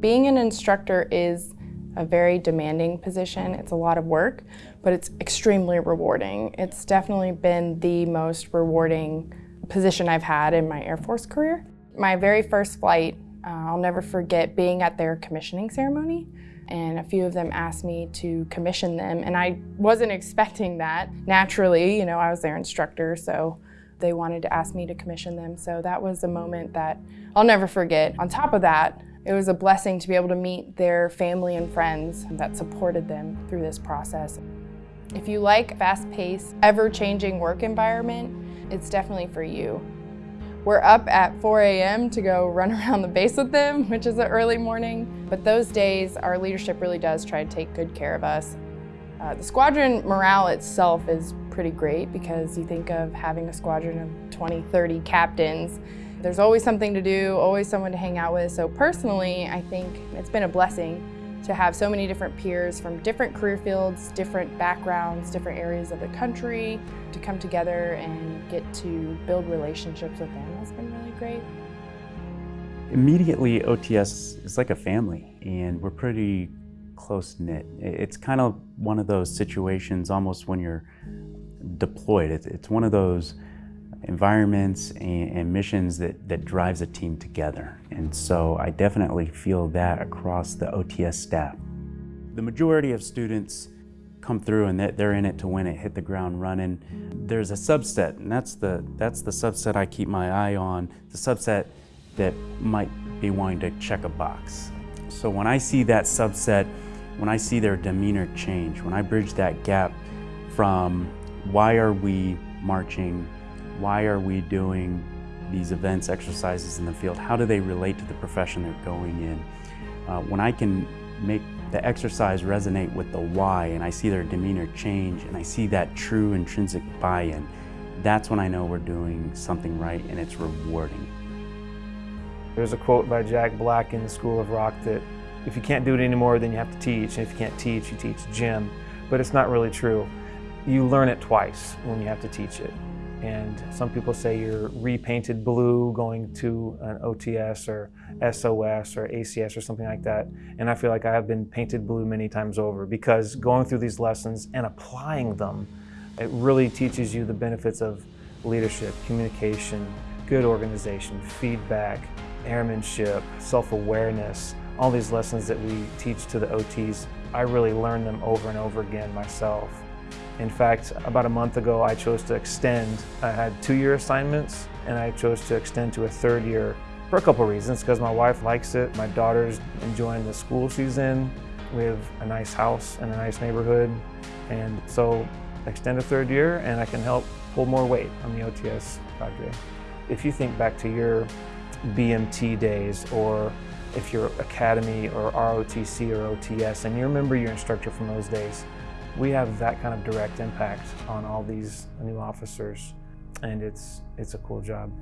Being an instructor is a very demanding position. It's a lot of work, but it's extremely rewarding. It's definitely been the most rewarding position I've had in my Air Force career. My very first flight, uh, I'll never forget being at their commissioning ceremony and a few of them asked me to commission them and I wasn't expecting that. Naturally, you know, I was their instructor, so they wanted to ask me to commission them. So that was a moment that I'll never forget. On top of that, it was a blessing to be able to meet their family and friends that supported them through this process. If you like fast-paced, ever-changing work environment, it's definitely for you. We're up at 4 a.m. to go run around the base with them, which is an early morning. But those days, our leadership really does try to take good care of us. Uh, the squadron morale itself is pretty great because you think of having a squadron of 20, 30 captains there's always something to do, always someone to hang out with. So personally, I think it's been a blessing to have so many different peers from different career fields, different backgrounds, different areas of the country to come together and get to build relationships with them has been really great. Immediately, OTS is like a family and we're pretty close-knit. It's kind of one of those situations almost when you're deployed. It's one of those environments and, and, missions that, that drives a team together. And so I definitely feel that across the OTS staff. The majority of students come through and they're in it to win it, hit the ground running. There's a subset, and that's the, that's the subset I keep my eye on, the subset that might be wanting to check a box. So when I see that subset, when I see their demeanor change, when I bridge that gap from why are we marching why are we doing these events, exercises in the field? How do they relate to the profession they're going in? Uh, when I can make the exercise resonate with the why and I see their demeanor change and I see that true intrinsic buy-in, that's when I know we're doing something right and it's rewarding. There's a quote by Jack Black in the School of Rock that if you can't do it anymore, then you have to teach. And if you can't teach, you teach gym. But it's not really true. You learn it twice when you have to teach it. And some people say you're repainted blue going to an OTS or SOS or ACS or something like that. And I feel like I have been painted blue many times over because going through these lessons and applying them, it really teaches you the benefits of leadership, communication, good organization, feedback, airmanship, self-awareness, all these lessons that we teach to the OTs. I really learn them over and over again myself. In fact, about a month ago, I chose to extend. I had two-year assignments, and I chose to extend to a third year for a couple reasons, because my wife likes it, my daughter's enjoying the school she's in, we have a nice house and a nice neighborhood, and so extend a third year, and I can help pull more weight on the OTS cadre. If you think back to your BMT days, or if you're Academy or ROTC or OTS, and you remember your instructor from those days, we have that kind of direct impact on all these new officers and it's, it's a cool job.